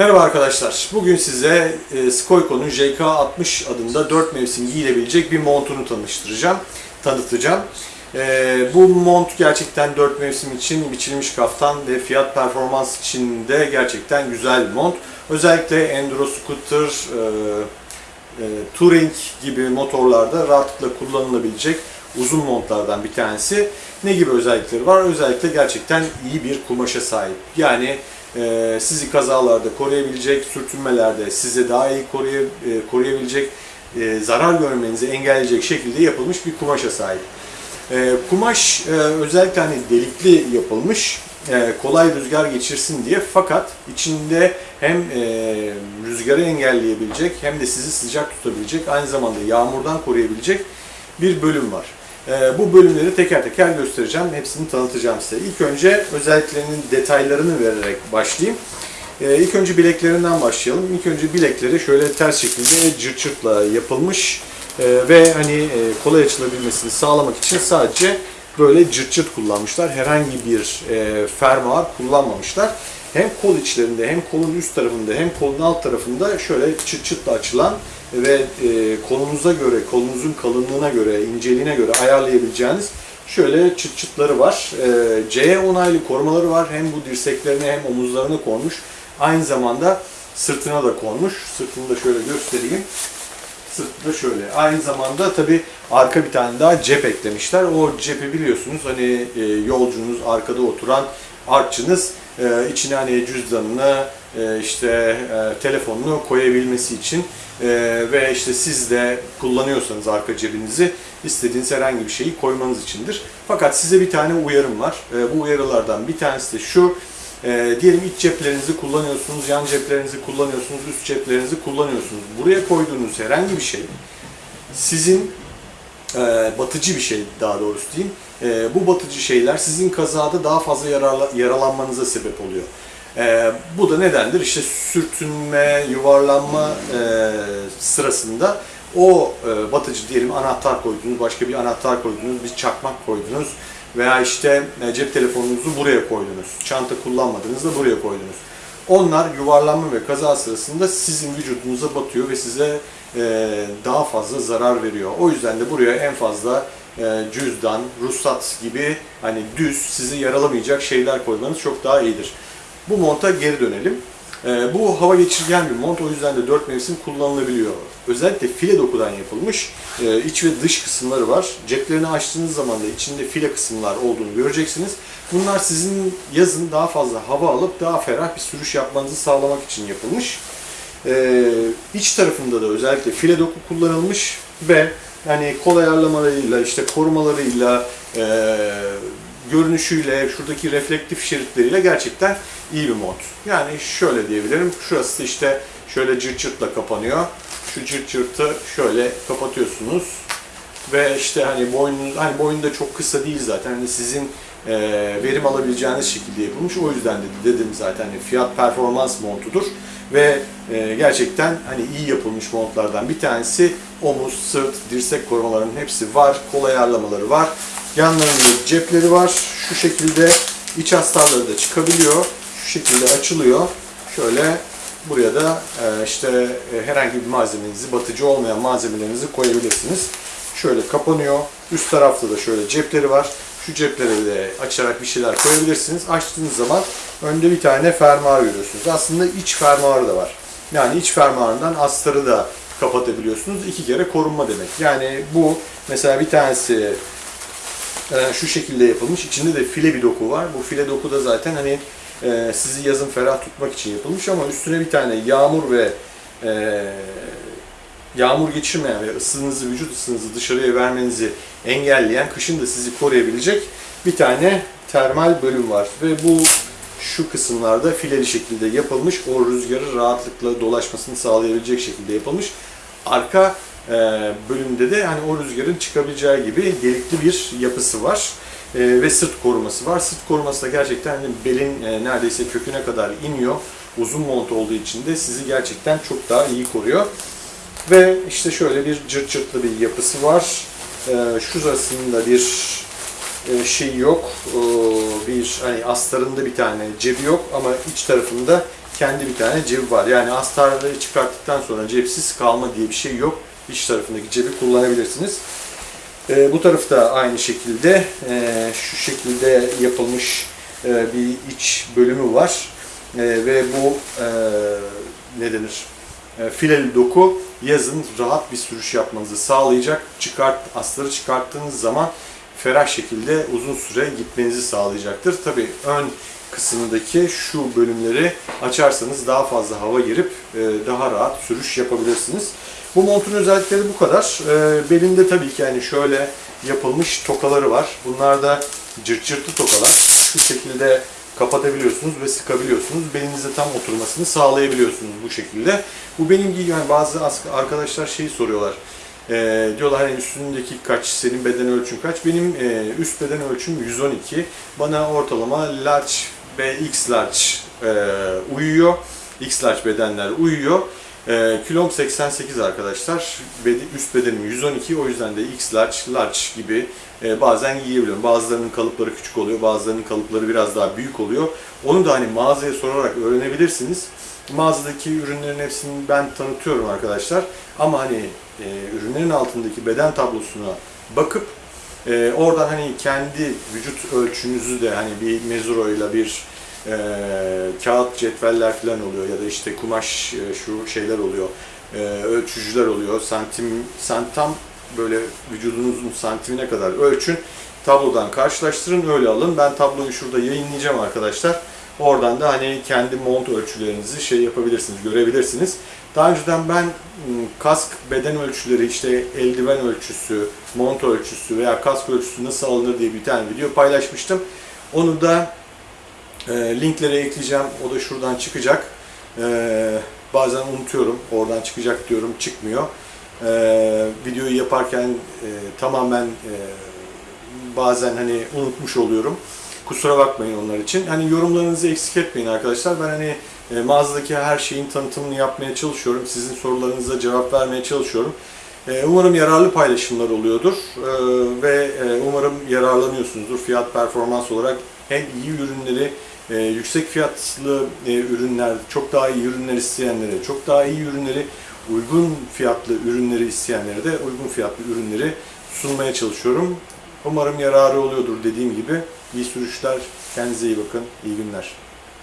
Merhaba arkadaşlar. Bugün size e, Skoyko'nun JK60 adında 4 mevsim giyilebilecek bir montunu tanıştıracağım, tanıtacağım. E, bu mont gerçekten 4 mevsim için biçilmiş kaftan ve fiyat performans için de gerçekten güzel bir mont. Özellikle enduro scooter, e, e, touring gibi motorlarda rahatlıkla kullanılabilecek uzun montlardan bir tanesi. Ne gibi özellikleri var? Özellikle gerçekten iyi bir kumaşa sahip. Yani e, sizi kazalarda koruyabilecek, sürtünmelerde size daha iyi koruya, e, koruyabilecek, e, zarar görmenizi engelleyecek şekilde yapılmış bir kumaşa sahip. E, kumaş e, özellikle hani delikli yapılmış, e, kolay rüzgar geçirsin diye fakat içinde hem e, rüzgarı engelleyebilecek hem de sizi sıcak tutabilecek, aynı zamanda yağmurdan koruyabilecek bir bölüm var. E, bu bölümleri teker teker göstereceğim, hepsini tanıtacağım size. İlk önce özelliklerinin detaylarını vererek başlayayım. E, ilk önce bileklerinden başlayalım. İlk önce bilekleri şöyle ters şekilde cırt cırtla yapılmış e, ve hani e, kolay açılabilmesini sağlamak için sadece böyle cırt cırt kullanmışlar. Herhangi bir e, fermuar kullanmamışlar. Hem kol içlerinde hem kolun üst tarafında hem kolun alt tarafında şöyle çıt çıtla açılan ve e, kolunuza göre, kolunuzun kalınlığına göre, inceliğine göre ayarlayabileceğiniz şöyle çıt çıtları var. E, C onaylı korumaları var. Hem bu dirseklerine hem omuzlarına konmuş. Aynı zamanda sırtına da konmuş. Sırtını da şöyle göstereyim. Sırtı da şöyle. Aynı zamanda tabi arka bir tane daha cep eklemişler. O cepi biliyorsunuz hani e, yolcunuz, arkada oturan artçınız e, içine hani cüzdanını, e, işte e, telefonunu koyabilmesi için e, ve işte siz de kullanıyorsanız arka cebinizi istediğiniz herhangi bir şeyi koymanız içindir. Fakat size bir tane uyarım var. E, bu uyarılardan bir tanesi de şu. E, diyelim iç ceplerinizi kullanıyorsunuz, yan ceplerinizi kullanıyorsunuz, üst ceplerinizi kullanıyorsunuz. Buraya koyduğunuz herhangi bir şey sizin e, batıcı bir şey daha doğrusu diyeyim. E, bu batıcı şeyler sizin kazada daha fazla yararla, yaralanmanıza sebep oluyor. E, bu da nedendir? İşte sürtünme, yuvarlanma e, sırasında o e, batıcı diyelim anahtar koydunuz, başka bir anahtar koydunuz, bir çakmak koydunuz veya işte e, cep telefonunuzu buraya koydunuz. Çanta kullanmadınız da buraya koydunuz. Onlar yuvarlanma ve kaza sırasında sizin vücudunuza batıyor ve size e, daha fazla zarar veriyor. O yüzden de buraya en fazla e, cüzdan, ruhsat gibi hani düz sizi yaralamayacak şeyler koymanız çok daha iyidir. Bu monta geri dönelim. E, bu hava geçirgen bir mont o yüzden de 4 mevsim kullanılabiliyor. Özellikle file dokudan yapılmış e, iç ve dış kısımları var. Ceplerini açtığınız zaman da içinde file kısımlar olduğunu göreceksiniz. Bunlar sizin yazın daha fazla hava alıp daha ferah bir sürüş yapmanızı sağlamak için yapılmış. Ee, iç tarafında da özellikle file doku kullanılmış ve yani kol ayarlamalarıyla, işte korumalarıyla, e, görünüşüyle, şuradaki reflektif şeritleriyle gerçekten iyi bir mod. Yani şöyle diyebilirim, şurası işte şöyle cırt cırtla kapanıyor. Şu cırt cırtı şöyle kapatıyorsunuz ve işte hani boynunuz, hani boyun da çok kısa değil zaten. Hani sizin e, verim alabileceğiniz şekilde yapılmış. O yüzden de dedim zaten hani fiyat performans montudur ve e, gerçekten hani iyi yapılmış montlardan bir tanesi. Omuz, sırt, dirsek korumalarının hepsi var. Kol ayarlamaları var. Yanlarında cepleri var. Şu şekilde iç astarları da çıkabiliyor. Şu şekilde açılıyor. Şöyle buraya da e, işte e, herhangi bir malzemenizi, batıcı olmayan malzemelerinizi koyabilirsiniz. Şöyle kapanıyor. Üst tarafta da şöyle cepleri var. Şu cepleri de açarak bir şeyler koyabilirsiniz. Açtığınız zaman önde bir tane fermuar görüyorsunuz. Aslında iç fermuarı da var. Yani iç fermuarından astarı da kapatabiliyorsunuz. İki kere korunma demek. Yani bu mesela bir tanesi e, şu şekilde yapılmış. İçinde de file bir doku var. Bu file doku da zaten hani e, sizi yazın ferah tutmak için yapılmış ama üstüne bir tane yağmur ve e, yağmur geçirmeyen ve ısınızı, vücut ısınızı dışarıya vermenizi engelleyen, kışın da sizi koruyabilecek bir tane termal bölüm var. Ve bu şu kısımlarda fileli şekilde yapılmış. O rüzgarı rahatlıkla dolaşmasını sağlayabilecek şekilde yapılmış. Arka bölümde de hani o rüzgarın çıkabileceği gibi delikli bir yapısı var. E, ve sırt koruması var. Sırt koruması da gerçekten hani belin e, neredeyse köküne kadar iniyor. Uzun mont olduğu için de sizi gerçekten çok daha iyi koruyor. Ve işte şöyle bir cırt cırtlı bir yapısı var. Ee, şurasında bir e, şey yok. Bir hani astarında bir tane cebi yok ama iç tarafında kendi bir tane cebi var. Yani astarları çıkarttıktan sonra cepsiz kalma diye bir şey yok. İç tarafındaki cebi kullanabilirsiniz. E, bu tarafı da aynı şekilde e, şu şekilde yapılmış e, bir iç bölümü var. E, ve bu e, ne denir? E, fileli doku yazın rahat bir sürüş yapmanızı sağlayacak. Çıkart, astarı çıkarttığınız zaman ferah şekilde uzun süre gitmenizi sağlayacaktır. Tabi ön kısmındaki şu bölümleri açarsanız daha fazla hava girip e, daha rahat sürüş yapabilirsiniz. Bu montun özellikleri bu kadar. E, belinde tabii ki yani şöyle yapılmış tokaları var. Bunlar da cırt cırtlı tokalar. Şu şekilde kapatabiliyorsunuz ve sıkabiliyorsunuz. Belinize tam oturmasını sağlayabiliyorsunuz bu şekilde. Bu benim gibi yani bazı arkadaşlar şeyi soruyorlar. Ee, diyorlar hani üstündeki kaç, senin beden ölçün kaç? Benim e, üst beden ölçüm 112. Bana ortalama large X large e, uyuyor. X large bedenler uyuyor. E, kilom 88 arkadaşlar. Bedi- Üst bedenim 112 o yüzden de X large, large gibi e, bazen giyebiliyorum. Bazılarının kalıpları küçük oluyor, bazılarının kalıpları biraz daha büyük oluyor. Onu da hani mağazaya sorarak öğrenebilirsiniz. Mağazadaki ürünlerin hepsini ben tanıtıyorum arkadaşlar. Ama hani e, ürünlerin altındaki beden tablosuna bakıp e, oradan hani kendi vücut ölçünüzü de hani bir mezuroyla bir e, kağıt cetveller falan oluyor ya da işte kumaş e, şu şeyler oluyor. E, ölçücüler oluyor. Santim santam böyle vücudunuzun santimine kadar ölçün. Tablodan karşılaştırın öyle alın. Ben tabloyu şurada yayınlayacağım arkadaşlar. Oradan da hani kendi mont ölçülerinizi şey yapabilirsiniz, görebilirsiniz. Daha önceden ben m, kask beden ölçüleri işte eldiven ölçüsü, mont ölçüsü veya kask ölçüsü nasıl alınır diye bir tane video paylaşmıştım. Onu da e, linklere ekleyeceğim. O da şuradan çıkacak. E, bazen unutuyorum. Oradan çıkacak diyorum. Çıkmıyor. E, videoyu yaparken e, tamamen e, bazen hani unutmuş oluyorum. Kusura bakmayın onlar için. Hani yorumlarınızı eksik etmeyin arkadaşlar. Ben hani e, mağazadaki her şeyin tanıtımını yapmaya çalışıyorum. Sizin sorularınıza cevap vermeye çalışıyorum. E, umarım yararlı paylaşımlar oluyordur E, ve e, umarım yararlanıyorsunuzdur fiyat performans olarak. Hem iyi ürünleri, e, yüksek fiyatlı e, ürünler, çok daha iyi ürünler isteyenlere, çok daha iyi ürünleri, uygun fiyatlı ürünleri isteyenlere de uygun fiyatlı ürünleri sunmaya çalışıyorum. Umarım yararı oluyordur dediğim gibi. İyi sürüşler, kendinize iyi bakın, iyi günler.